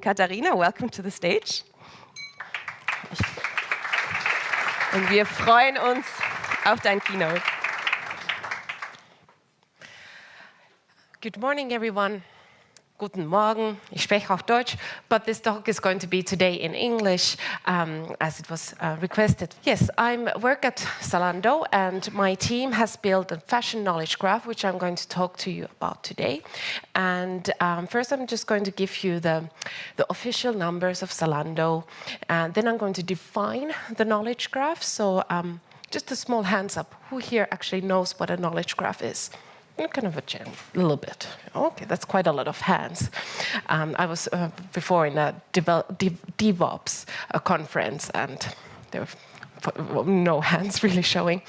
Katharina, welcome to the stage. Und wir freuen uns auf dein Keynote. Good morning, everyone. Guten Morgen. Ich spreche auch Deutsch, but this talk is going to be today in English, um, as it was uh, requested. Yes, I work at Zalando, and my team has built a fashion knowledge graph, which I'm going to talk to you about today. And um, first, I'm just going to give you the, the official numbers of Zalando, and then I'm going to define the knowledge graph. So um, just a small hands up, who here actually knows what a knowledge graph is? Kind of a a little bit. Okay, that's quite a lot of hands. Um, I was uh, before in a DevOps uh, conference, and there were no hands really showing.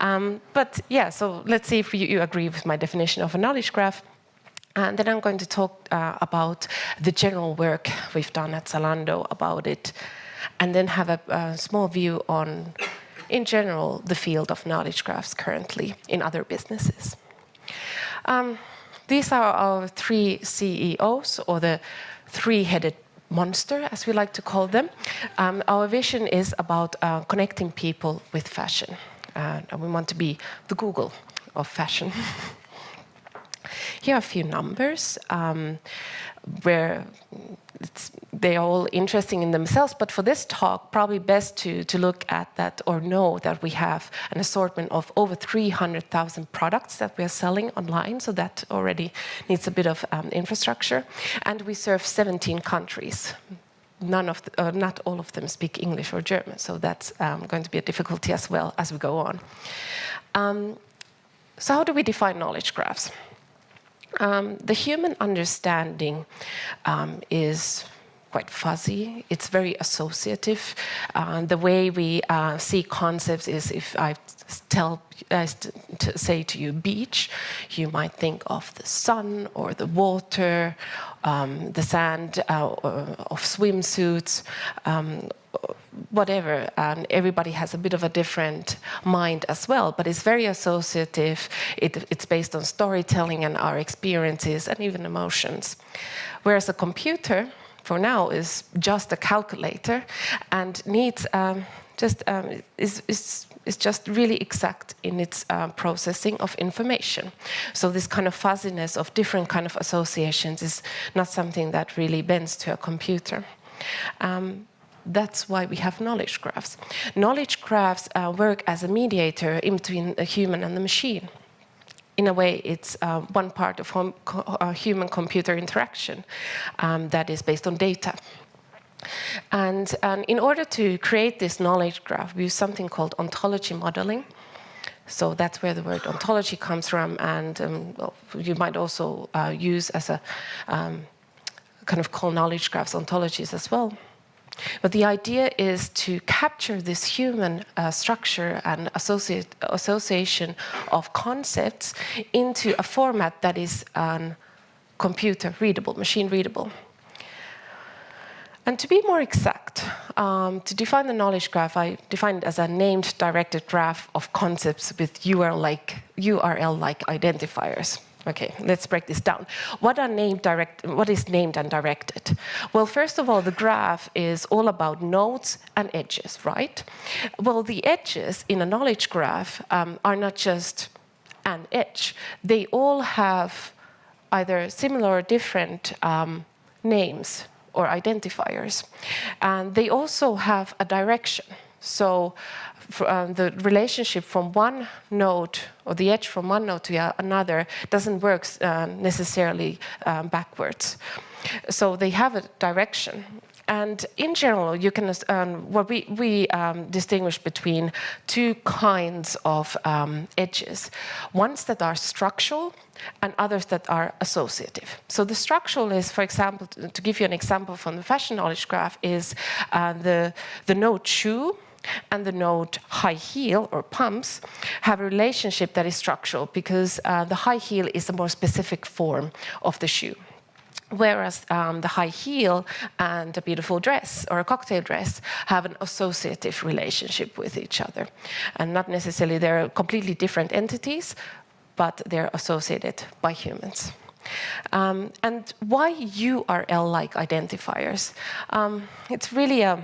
Um, but yeah, so let's see if you, you, agree with my definition of a knowledge graph. And then I'm going to talk uh, about the general work we've done at Zalando about it, and then have a, a small view on, in general, the field of knowledge graphs currently in other businesses. Um, these are our three CEOs, or the three-headed monster, as we like to call them. Um, our vision is about uh, connecting people with fashion. Uh, and we want to be the Google of fashion. Here are a few numbers um, where they're all interesting in themselves, but for this talk, probably best to, to look at that or know that we have an assortment of over 300,000 products that we are selling online, so that already needs a bit of um, infrastructure. And we serve 17 countries. None of the, uh, not all of them speak English or German, so that's um, going to be a difficulty as well as we go on. Um, so how do we define knowledge graphs? Um, the human understanding um, is quite fuzzy. It's very associative. Uh, the way we uh, see concepts is if I tell, to say to you beach, you might think of the sun or the water, um, the sand uh, of swimsuits, um, whatever, and everybody has a bit of a different mind as well, but it's very associative. It, it's based on storytelling and our experiences and even emotions. Whereas a computer, for now, is just a calculator and needs um, just um, is, is, is just really exact in its uh, processing of information. So this kind of fuzziness of different kind of associations is not something that really bends to a computer. Um, that's why we have knowledge graphs. Knowledge graphs uh, work as a mediator in between the human and the machine. In a way, it's uh, one part of uh, human-computer interaction um, that is based on data. And, and in order to create this knowledge graph, we use something called ontology modeling. So that's where the word ontology comes from, and um, you might also uh, use as a um, kind of call knowledge graphs ontologies as well. But the idea is to capture this human uh, structure and association of concepts into a format that is um, computer readable, machine readable. And to be more exact, um, to define the knowledge graph, I define it as a named directed graph of concepts with URL-like URL -like identifiers. Okay, let's break this down. What are named direct? What is named and directed? Well, first of all, the graph is all about nodes and edges, right? Well, the edges in a knowledge graph um, are not just an edge. They all have either similar or different um, names or identifiers. And they also have a direction. So um, the relationship from one node or the edge from one node to another doesn't work uh, necessarily um, backwards. So they have a direction. And in general, you can um, what we we um, distinguish between two kinds of um, edges: ones that are structural and others that are associative. So the structural is, for example, to give you an example from the fashion knowledge graph, is uh, the the node shoe and the node high heel or pumps have a relationship that is structural because uh, the high heel is a more specific form of the shoe. Whereas um, the high heel and a beautiful dress or a cocktail dress have an associative relationship with each other. And not necessarily they're completely different entities, but they're associated by humans. Um, and why URL-like identifiers? Um, it's really a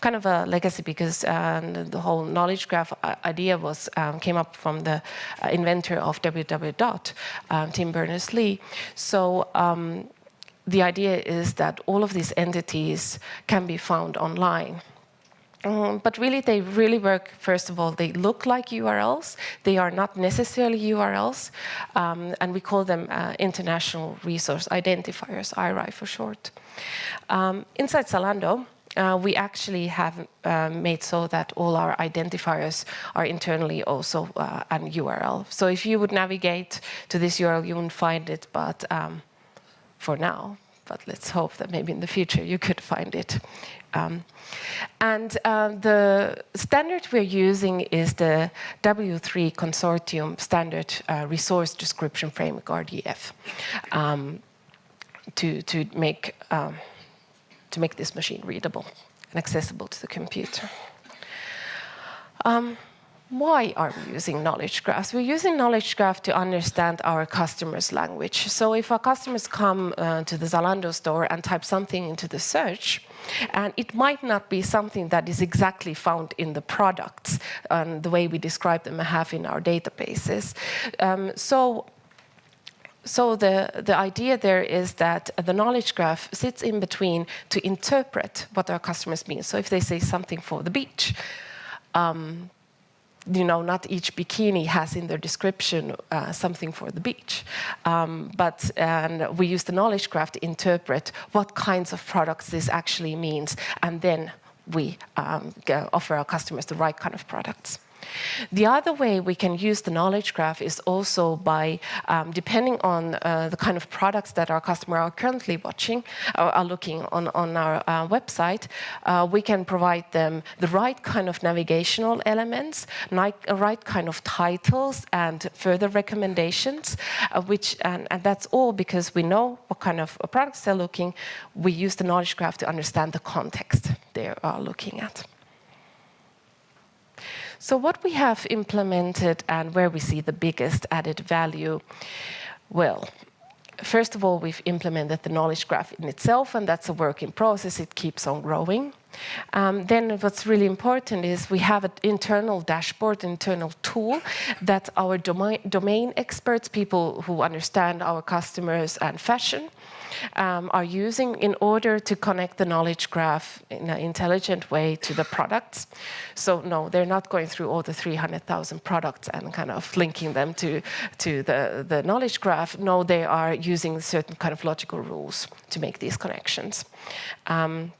kind of a legacy because uh, the whole knowledge graph uh, idea was um, came up from the uh, inventor of www, um, Tim Berners-Lee. So um, the idea is that all of these entities can be found online. Um, but really, they really work, first of all, they look like URLs. They are not necessarily URLs. Um, and we call them uh, International Resource Identifiers, IRI for short. Um, inside Zalando, uh, we actually have uh, made so that all our identifiers are internally also uh, an URL. So if you would navigate to this URL, you wouldn't find it, but um, for now, but let's hope that maybe in the future you could find it. Um, and uh, the standard we're using is the W3 Consortium Standard uh, Resource Description Framework, RDF, um, to, to make um, to make this machine readable and accessible to the computer. Um, why are we using knowledge graphs? We're using knowledge graph to understand our customers' language. So if our customers come uh, to the Zalando store and type something into the search, and it might not be something that is exactly found in the products, um, the way we describe them have in our databases. Um, so so the, the idea there is that the knowledge graph sits in between to interpret what our customers mean. So if they say something for the beach, um, you know, not each bikini has in their description uh, something for the beach. Um, but and we use the knowledge graph to interpret what kinds of products this actually means, and then we um, offer our customers the right kind of products. The other way we can use the knowledge graph is also by, um, depending on uh, the kind of products that our customer are currently watching or are looking on, on our uh, website, uh, we can provide them the right kind of navigational elements, right, right kind of titles and further recommendations, uh, which, and, and that's all because we know what kind of products they're looking. We use the knowledge graph to understand the context they are looking at. So what we have implemented and where we see the biggest added value, well, first of all, we've implemented the knowledge graph in itself, and that's a work in process. It keeps on growing. Um, then what's really important is we have an internal dashboard, internal tool that our domain, domain experts, people who understand our customers and fashion, um, are using in order to connect the knowledge graph in an intelligent way to the products. So no, they're not going through all the 300,000 products and kind of linking them to, to the, the knowledge graph. No, they are using certain kind of logical rules to make these connections. Um,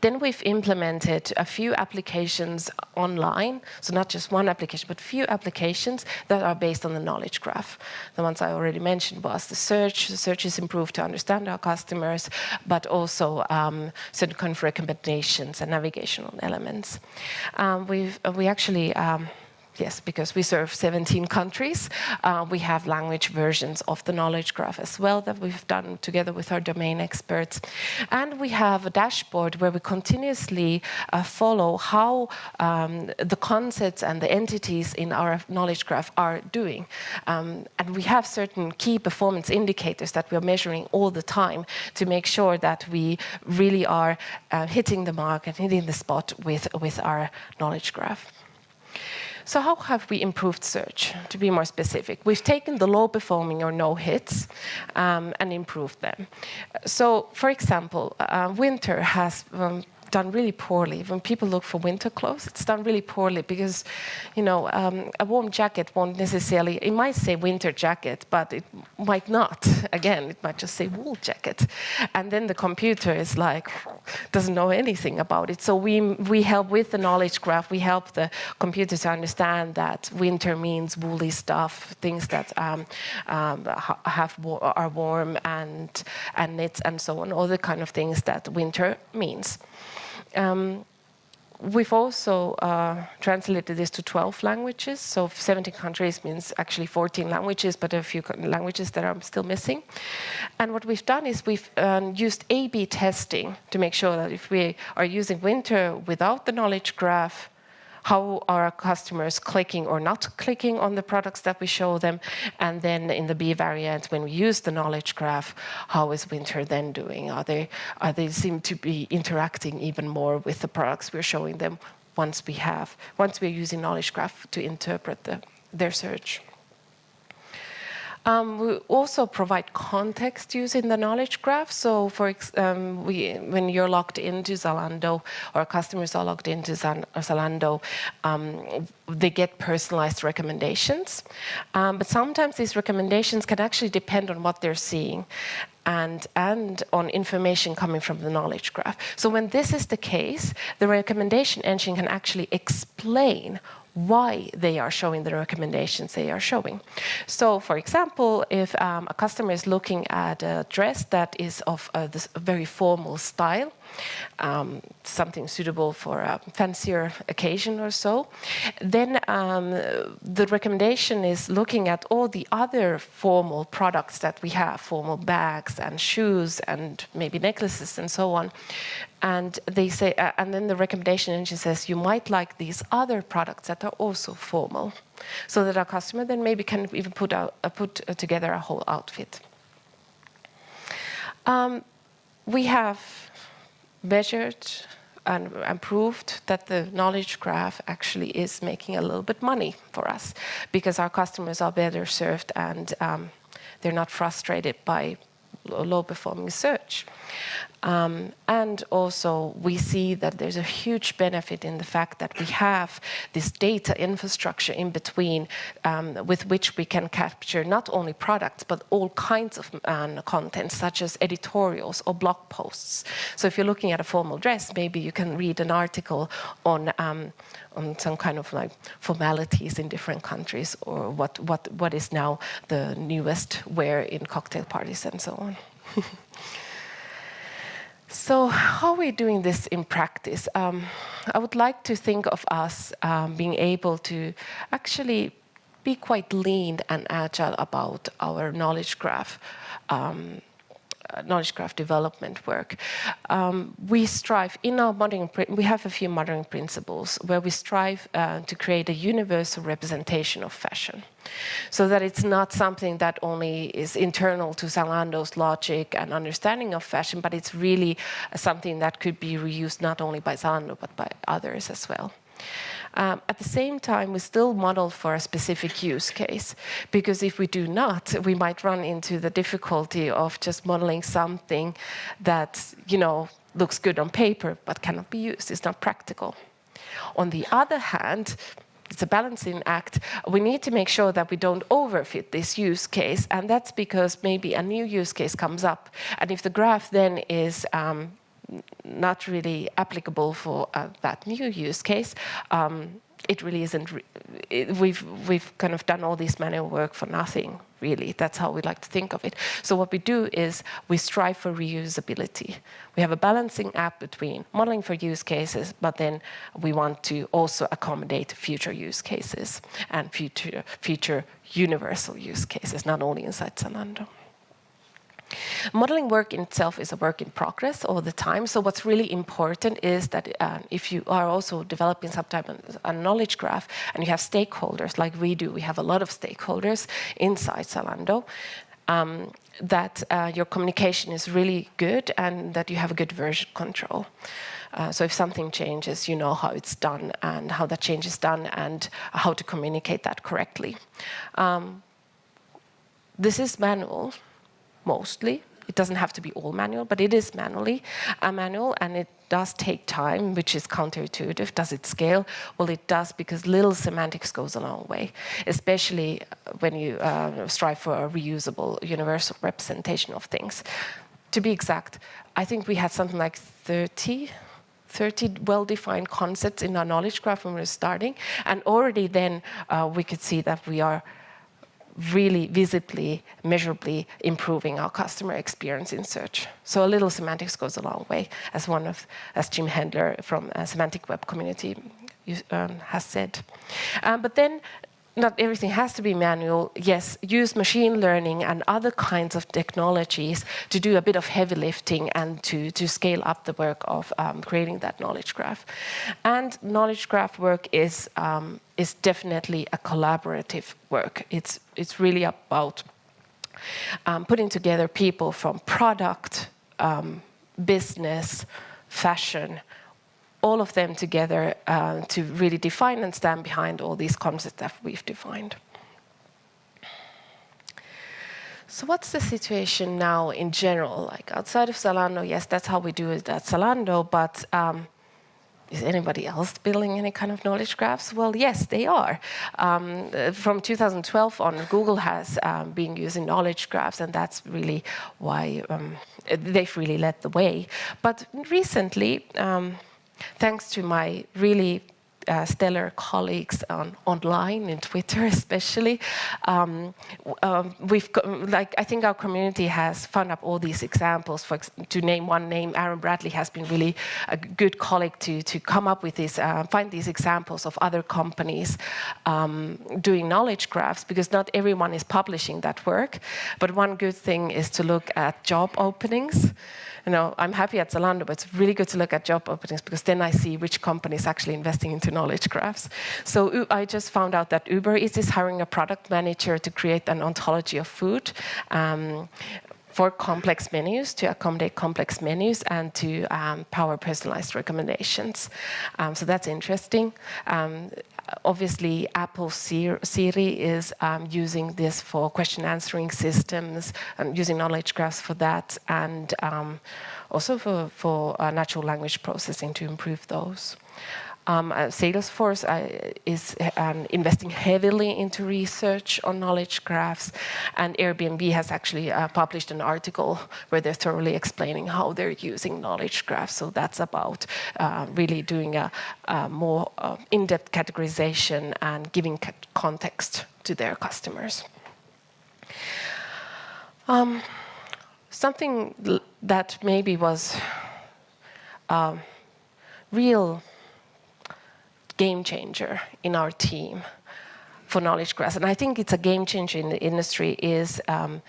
then we've implemented a few applications online, so not just one application, but few applications that are based on the knowledge graph. The ones I already mentioned was the search. The search is improved to understand our customers, but also um, certain kind of recommendations and navigational elements. Um, we've, we actually um, Yes, because we serve 17 countries. Uh, we have language versions of the knowledge graph as well that we've done together with our domain experts. And we have a dashboard where we continuously uh, follow how um, the concepts and the entities in our knowledge graph are doing. Um, and we have certain key performance indicators that we're measuring all the time to make sure that we really are uh, hitting the mark and hitting the spot with, with our knowledge graph. So how have we improved search, to be more specific? We've taken the low performing or no hits um, and improved them. So, for example, uh, winter has um, done really poorly. When people look for winter clothes, it's done really poorly because, you know, um, a warm jacket won't necessarily, it might say winter jacket, but it might not. Again, it might just say wool jacket. And then the computer is like, doesn't know anything about it. So we, we help with the knowledge graph, we help the computer to understand that winter means woolly stuff, things that um, um, have are warm and, and knits and so on, all the kind of things that winter means. Um, we've also uh, translated this to 12 languages. So 17 countries means actually 14 languages, but a few languages that are still missing. And what we've done is we've um, used A-B testing to make sure that if we are using winter without the knowledge graph, how are our customers clicking or not clicking on the products that we show them? And then in the B variant, when we use the knowledge graph, how is winter then doing? Are they, are they seem to be interacting even more with the products we're showing them once we have, once we're using knowledge graph to interpret the, their search? Um, we also provide context using the knowledge graph. So for um, we, when you're logged into Zalando or customers are logged into Zalando, um, they get personalized recommendations. Um, but sometimes these recommendations can actually depend on what they're seeing. And, and, on information coming from the knowledge graph. So when this is the case, the recommendation engine can actually explain why they are showing the recommendations they are showing. So, for example, if um, a customer is looking at a dress that is of a, this very formal style, um, something suitable for a fancier occasion or so, then um, the recommendation is looking at all the other formal products that we have, formal bags and shoes and maybe necklaces and so on. And they say, uh, and then the recommendation engine says, you might like these other products that are also formal, so that our customer then maybe can even put out, uh, put uh, together a whole outfit. Um, we have measured and, proved that the knowledge graph actually is making a little bit money for us because our customers are better served and um, they're not frustrated by low performing search. Um, and also we see that there's a huge benefit in the fact that we have this data infrastructure in between um, with which we can capture not only products but all kinds of um, content such as editorials or blog posts. So if you're looking at a formal dress, maybe you can read an article on um, on some kind of like formalities in different countries or what, what, what is now the newest wear in cocktail parties and so on. So how are we doing this in practice? Um, I would like to think of us um, being able to actually be quite lean and agile about our knowledge graph um, knowledge graph development work. Um, we strive in our modeling, we have a few modeling principles where we strive uh, to create a universal representation of fashion. So that it's not something that only is internal to Zalando's logic and understanding of fashion, but it's really something that could be reused not only by Zalando, but by others as well. Um, at the same time, we still model for a specific use case, because if we do not, we might run into the difficulty of just modeling something that, you know, looks good on paper, but cannot be used, it's not practical. On the other hand, it's a balancing act. We need to make sure that we don't overfit this use case, and that's because maybe a new use case comes up, and if the graph then is um, not really applicable for uh, that new use case, um, it really isn't. Re it, we've we've kind of done all this manual work for nothing, really. That's how we like to think of it. So what we do is we strive for reusability. We have a balancing act between modeling for use cases, but then we want to also accommodate future use cases and future future universal use cases, not only inside Zalando. Modeling work in itself is a work in progress all the time. So what's really important is that uh, if you are also developing some type of a knowledge graph and you have stakeholders like we do, we have a lot of stakeholders inside Zalando, um, that uh, your communication is really good and that you have a good version control. Uh, so if something changes, you know how it's done and how that change is done and how to communicate that correctly. Um, this is manual, mostly. It doesn't have to be all manual, but it is manually a manual, and it does take time, which is counterintuitive. Does it scale? Well, it does because little semantics goes a long way, especially when you uh, strive for a reusable, universal representation of things. To be exact, I think we had something like 30 30 well-defined concepts in our knowledge graph when we were starting. And already then uh, we could see that we are really visibly, measurably improving our customer experience in search. So a little semantics goes a long way, as one of, as Jim Hendler from a Semantic Web Community um, has said. Um, but then not everything has to be manual. Yes, use machine learning and other kinds of technologies to do a bit of heavy lifting and to, to scale up the work of um, creating that knowledge graph. And knowledge graph work is, um, is definitely a collaborative work. It's, it's really about um, putting together people from product, um, business, fashion, all of them together uh, to really define and stand behind all these concepts that we've defined. So what's the situation now in general? Like outside of Zalando, yes, that's how we do it at Zalando, but um, is anybody else building any kind of knowledge graphs? Well, yes, they are. Um, from 2012 on, Google has um, been using knowledge graphs, and that's really why um, they've really led the way. But recently, um, thanks to my really uh, stellar colleagues on online in Twitter, especially. Um, um, we've like I think our community has found up all these examples. For to name one name, Aaron Bradley has been really a good colleague to to come up with this, uh, find these examples of other companies um, doing knowledge graphs because not everyone is publishing that work. But one good thing is to look at job openings you know, I'm happy at Zalando, but it's really good to look at job openings because then I see which company is actually investing into knowledge graphs. So I just found out that Uber Eats is hiring a product manager to create an ontology of food. Um, for complex menus, to accommodate complex menus and to um, power personalized recommendations. Um, so that's interesting. Um, obviously Apple Siri is um, using this for question answering systems and using knowledge graphs for that and um, also for, for uh, natural language processing to improve those. Um, uh, Salesforce uh, is um, investing heavily into research on knowledge graphs, and Airbnb has actually uh, published an article where they're thoroughly explaining how they're using knowledge graphs. So that's about uh, really doing a, a more uh, in-depth categorization and giving context to their customers. Um, something that maybe was um, real game changer in our team for knowledge graphs. And I think it's a game changer in the industry is um,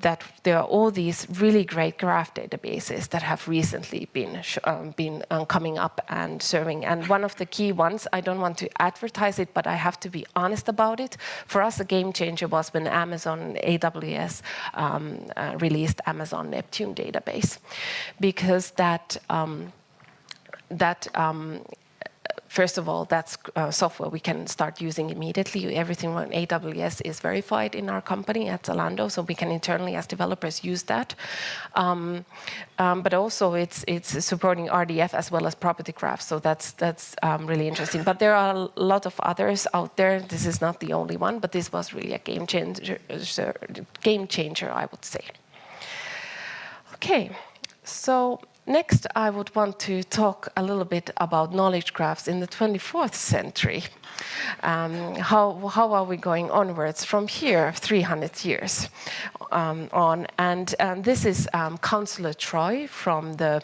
that there are all these really great graph databases that have recently been um, been um, coming up and serving. And one of the key ones, I don't want to advertise it, but I have to be honest about it. For us, a game changer was when Amazon AWS um, uh, released Amazon Neptune database, because that um, that um, first of all, that's uh, software we can start using immediately. Everything on AWS is verified in our company at Zalando, so we can internally as developers use that. Um, um, but also it's it's supporting RDF as well as property graphs, so that's that's um, really interesting. But there are a lot of others out there. This is not the only one, but this was really a game changer, game changer, I would say. Okay, so Next, I would want to talk a little bit about knowledge graphs in the 24th century. Um, how, how are we going onwards from here, 300 years um, on? And um, this is um, Counselor Troi from the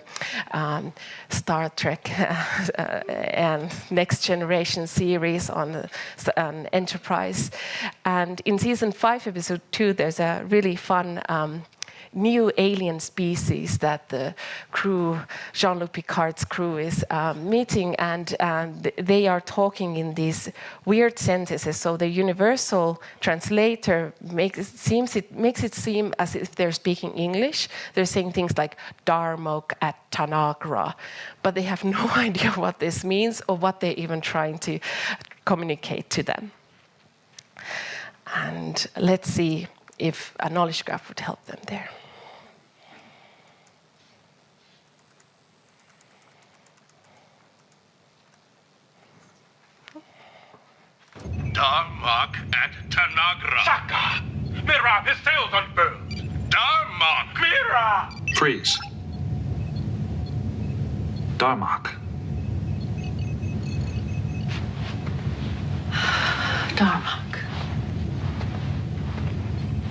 um, Star Trek uh, and Next Generation series on, on Enterprise. And in season five, episode two, there's a really fun um, new alien species that the crew, Jean-Luc Picard's crew, is um, meeting, and, and they are talking in these weird sentences. So the universal translator makes it, seems it makes it seem as if they're speaking English. They're saying things like "Darmok at Tanagra," but they have no idea what this means or what they're even trying to communicate to them. And let's see if a knowledge graph would help them there. Darmok at Tanagra. Shaka! Mira, his sails unfurled. Darmok! Mira! Freeze. Darmok. Darmok.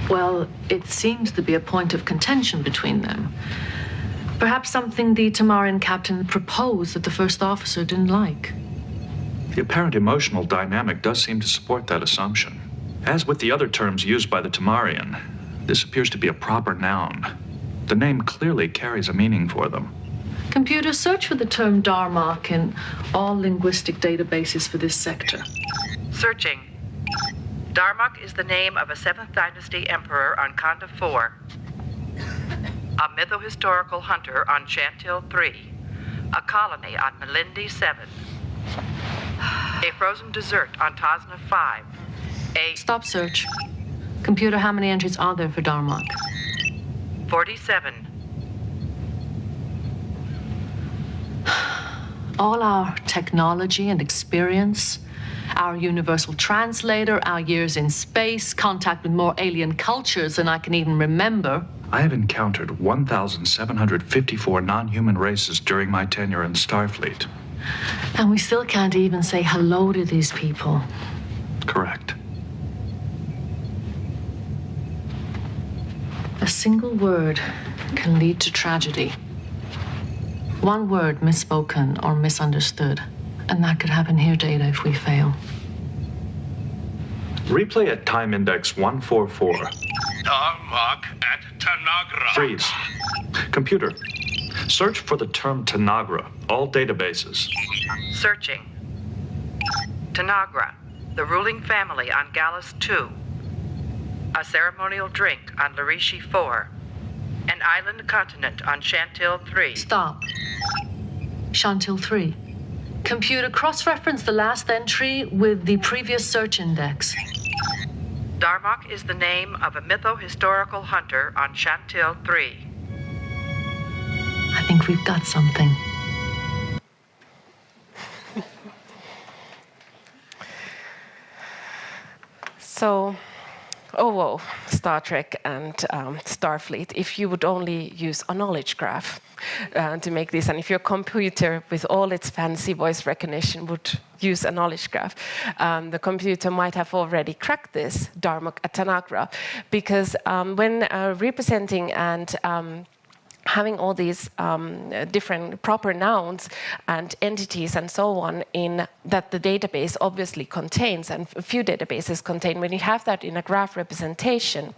Well, it seems to be a point of contention between them. Perhaps something the Tamarian captain proposed that the first officer didn't like. The apparent emotional dynamic does seem to support that assumption. As with the other terms used by the Tamarian, this appears to be a proper noun. The name clearly carries a meaning for them. Computer, search for the term Darmok in all linguistic databases for this sector. Searching. Darmok is the name of a 7th Dynasty emperor on Kanda 4, a mytho-historical hunter on Shantil 3, a colony on Malindi 7, a frozen dessert on Tazna 5, a Stop search. Computer, how many entries are there for Darmok? 47, All our technology and experience, our universal translator, our years in space, contact with more alien cultures than I can even remember. I have encountered 1,754 non human races during my tenure in Starfleet. And we still can't even say hello to these people. Correct. A single word can lead to tragedy. One word misspoken or misunderstood, and that could happen here, Data, if we fail. Replay at time index 144. Darmok at Tanagra. Freeze. Computer, search for the term Tanagra, all databases. searching. Tanagra, the ruling family on Gallos 2, a ceremonial drink on Lerishi 4, an island continent on Shantil 3. Stop. Shantil 3. Computer, cross reference the last entry with the previous search index. Darmok is the name of a mytho-historical hunter on Shantil 3. Think we've got something. So, oh, whoa, Star Trek and um, Starfleet, if you would only use a knowledge graph uh, to make this, and if your computer with all its fancy voice recognition would use a knowledge graph, um, the computer might have already cracked this Darmok at Tanagra, because um, when uh, representing and um, having all these um, different proper nouns and entities and so on in that the database obviously contains and a few databases contain when you have that in a graph representation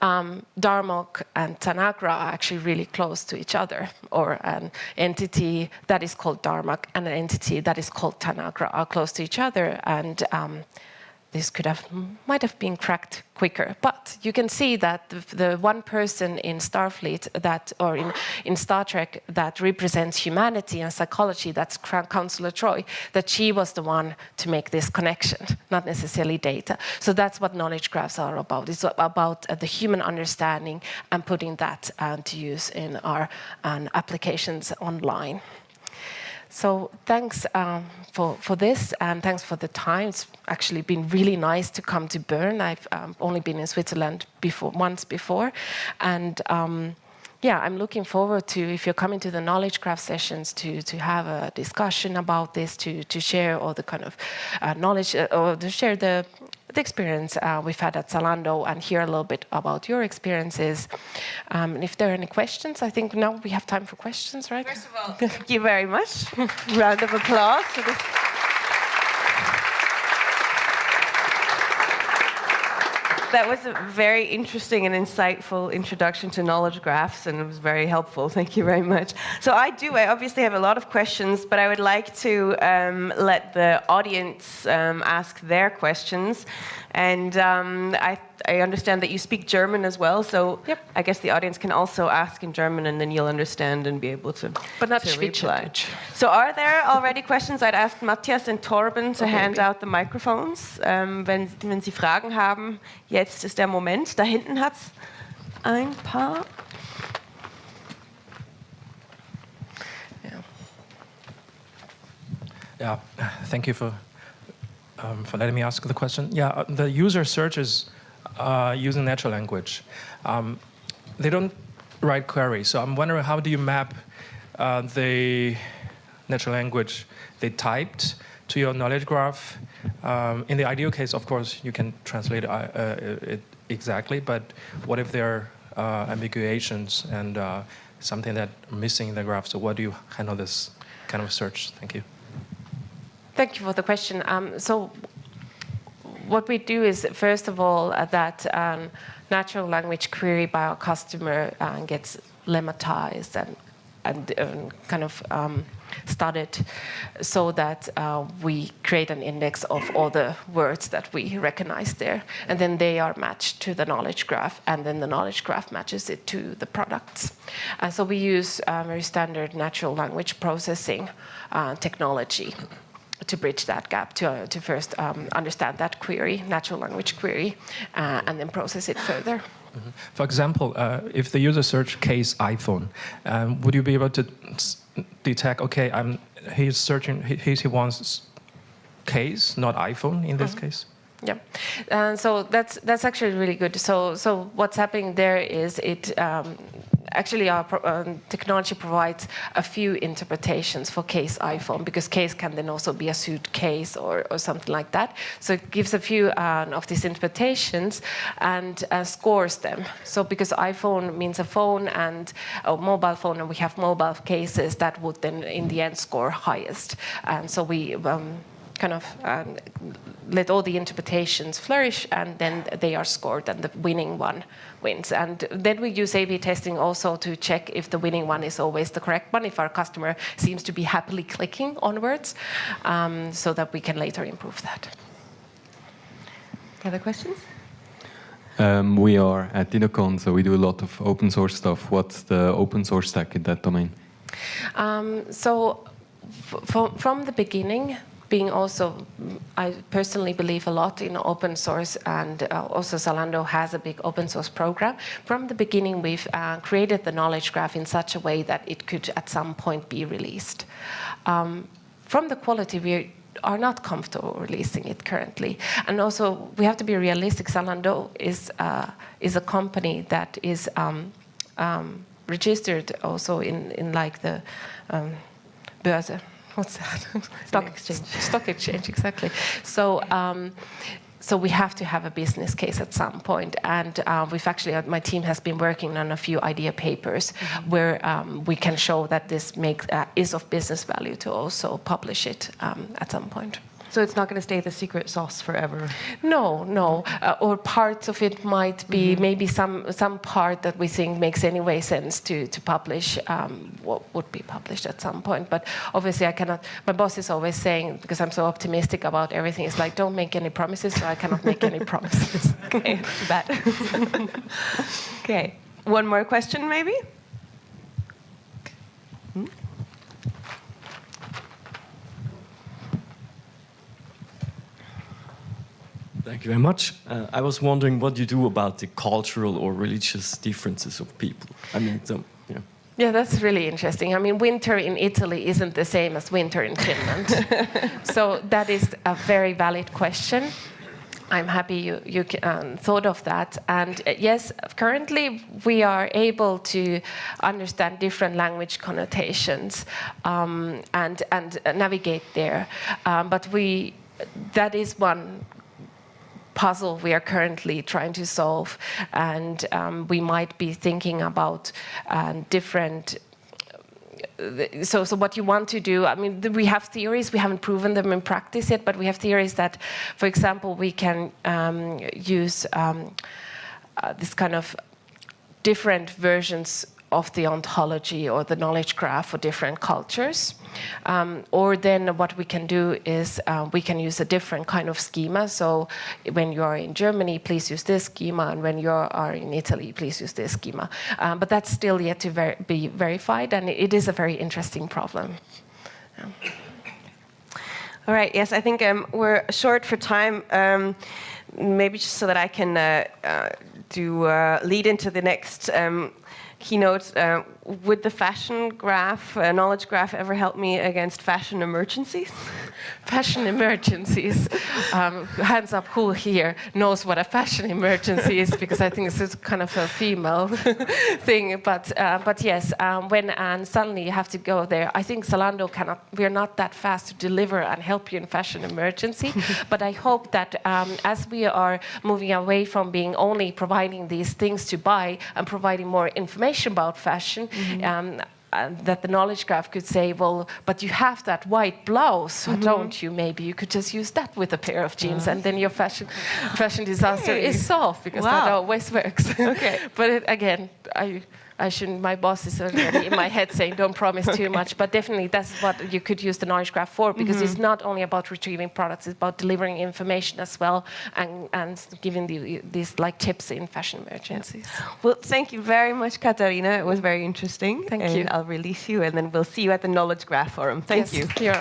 um, Darmok and Tanagra are actually really close to each other, or an entity that is called Darmok and an entity that is called Tanagra are close to each other, and um, this could have might have been cracked quicker. But you can see that the, the, one person in Starfleet that, or in, in Star Trek that represents humanity and psychology, that's Counselor Troi, that she was the one to make this connection, not necessarily Data. So that's what knowledge graphs are about. It's about uh, the human understanding and putting that uh, to use in our um, applications online. So thanks um, for, for this, and thanks for the time. It's actually been really nice to come to Bern. I've um, only been in Switzerland before once before, and um, yeah, I'm looking forward to if you're coming to the knowledge Graph sessions to to have a discussion about this, to to share all the kind of uh, knowledge uh, or to share the the experience uh, we've had at Zalando and hear a little bit about your experiences. Um, and if there are any questions, I think now we have time for questions, right? First of all, thank you very much. Round of applause for this. That was a very interesting and insightful introduction to knowledge graphs, and it was very helpful. Thank you very much. So I do. I obviously have a lot of questions, but I would like to um, let the audience um, ask their questions. And um, I, I, understand that you speak German as well, so yep. I guess the audience can also ask in German, and then you'll understand and be able to. But not to reply. So, are there already questions? I'd ask Matthias and Torben to okay, hand out the microphones, ähm, wenn, wenn Sie Fragen haben. Jetzt ist der Moment. Da hinten hat's ein paar. Yeah, thank you for um, for letting me ask the question. Yeah, the user searches uh, using natural language. Um, they don't write queries, so I'm wondering how do you map uh, the natural language they typed to your knowledge graph? Um, in the ideal case, of course, you can translate uh, uh it exactly, but what if there are ambiguations and something that missing in the graph? So what do you handle this kind of search? Thank you. Thank you for the question. Um, so what we do is, first of all, uh, that um, natural language query by our customer uh, gets lemmatized and, and kind of um, studied so that uh, we create an index of all the words that we recognize there. And then they are matched to the knowledge graph, and then the knowledge graph matches it to the products. And so we use uh, very standard natural language processing uh, technology to bridge that gap, to, uh, to first um, understand that query, natural language query, uh, and then process it further. Mm -hmm. For example, uh, if the user search case iPhone, um, would you be able to detect, okay, I'm, he's searching, he, he wants case, not iPhone in this mm -hmm. case? Yeah, uh, so that's that's actually really good. So so what's happening there is it um, actually our um, technology provides a few interpretations for case iPhone because case can then also be a suitcase or, or something like that. So it gives a few uh, of these interpretations and uh, scores them. So because iPhone means a phone and a mobile phone and we have mobile cases that would then in the end score highest. And so we um, kind of um, let all the interpretations flourish and then they are scored and the winning one wins. And then we use A-B testing also to check if the winning one is always the correct one, if our customer seems to be happily clicking onwards, um, so that we can later improve that. Other questions? Um, we are at DINAcon, so we do a lot of open source stuff. What's the open source stack in that domain? Um, so from the beginning, being also, I personally believe a lot in open source and uh, also Zalando has a big open source program. From the beginning, we've uh, created the knowledge graph in such a way that it could at some point be released. Um, from the quality, we are not comfortable releasing it currently. And also, we have to be realistic. Zalando is, uh, is a company that is um, um, registered also in, in like the um, Börse what's that? Stock exchange. Stock exchange, exactly. So. Um, so we have to have a business case at some point, and uh, we've actually, uh, my team has been working on a few idea papers mm -hmm. where um, we can show that this makes uh, is of business value to also publish it um, at some point. So it's not going to stay the secret sauce forever. No, no. Uh, or parts of it might be mm -hmm. maybe some some part that we think makes anyway sense to to publish. Um, what would be published at some point, but obviously I cannot. My boss is always saying because I'm so optimistic about everything. It's like don't make any promises, so I cannot make any promises. okay, that. okay. One more question, maybe. Thank you very much. Uh, I was wondering what you do about the cultural or religious differences of people. I mean, so, yeah. Yeah, that's really interesting. I mean, winter in Italy isn't the same as winter in Finland. so that is a very valid question. I'm happy you, you um, thought of that. And uh, yes, currently we are able to understand different language connotations um, and, and navigate there. Um, but we, that is one puzzle we are currently trying to solve. And um, we might be thinking about uh, different so, so what you want to do, I mean, we have theories, we haven't proven them in practice yet, but we have theories that, for example, we can um, use um, uh, this kind of different versions of the ontology or the knowledge graph for different cultures. Um, or then what we can do is uh, we can use a different kind of schema. So when you are in Germany, please use this schema, and when you are in Italy, please use this schema. Um, but that's still yet to ver be verified, and it is a very interesting problem. Yeah. All right, yes, I think um, we're short for time. Um, maybe just so that I can uh, uh, do uh, lead into the next um, keynote, uh, would the fashion graph, uh, knowledge graph, ever help me against fashion emergencies? fashion emergencies. Um, hands up who here knows what a fashion emergency is, because I think this is kind of a female thing. But, uh, but yes, um, when and suddenly you have to go there, I think Zalando cannot, we're not that fast to deliver and help you in fashion emergency. but I hope that um, as we are moving away from being only providing these things to buy and providing more information about fashion, mm -hmm. and that the knowledge graph could say, well, but you have that white blouse, Mm-hmm. don't you? Maybe you could just use that with a pair of jeans, and then your fashion fashion disaster Hey. is solved because that always works. Okay. but it, again, I. I shouldn't. My boss is already in my head saying, "Don't promise too much." But definitely, that's what you could use the knowledge graph for, because mm-hmm. it's not only about retrieving products; it's about delivering information as well, and and giving the, these like tips in fashion emergencies. Well, thank you very much, Katarina. It was very interesting. Thank and you. I'll release you, and then we'll see you at the Knowledge Graph Forum. Thank Yes, you.